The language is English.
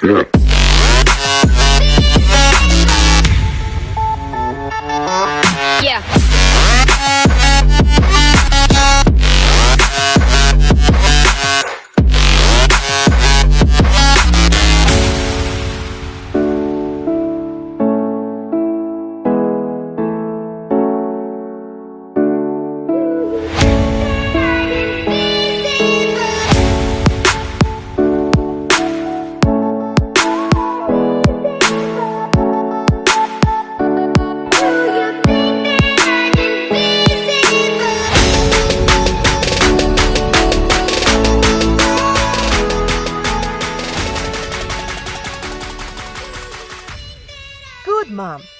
Yeah. Mom.